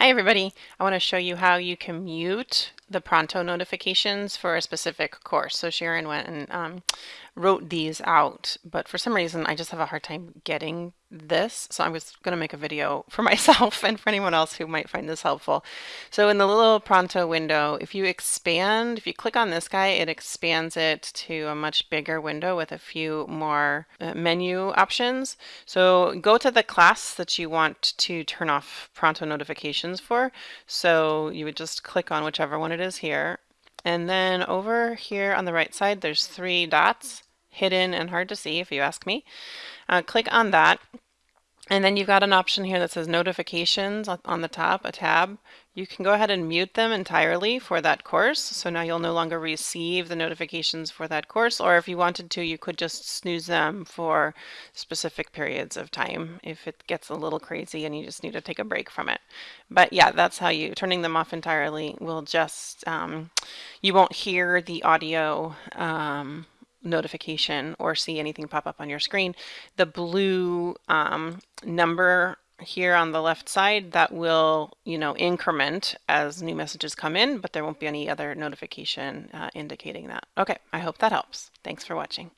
Hi everybody, I want to show you how you can mute the Pronto notifications for a specific course. So Sharon went and um, wrote these out, but for some reason I just have a hard time getting this. So I was going to make a video for myself and for anyone else who might find this helpful. So in the little Pronto window, if you expand, if you click on this guy, it expands it to a much bigger window with a few more uh, menu options. So go to the class that you want to turn off Pronto notifications for. So you would just click on whichever one it is here. And then over here on the right side, there's three dots hidden and hard to see if you ask me. Uh, click on that and then you've got an option here that says notifications on the top, a tab. You can go ahead and mute them entirely for that course. So now you'll no longer receive the notifications for that course. Or if you wanted to, you could just snooze them for specific periods of time if it gets a little crazy and you just need to take a break from it. But yeah, that's how you, turning them off entirely will just, um, you won't hear the audio um, notification or see anything pop up on your screen. The blue um, number here on the left side that will you know increment as new messages come in but there won't be any other notification uh, indicating that okay I hope that helps thanks for watching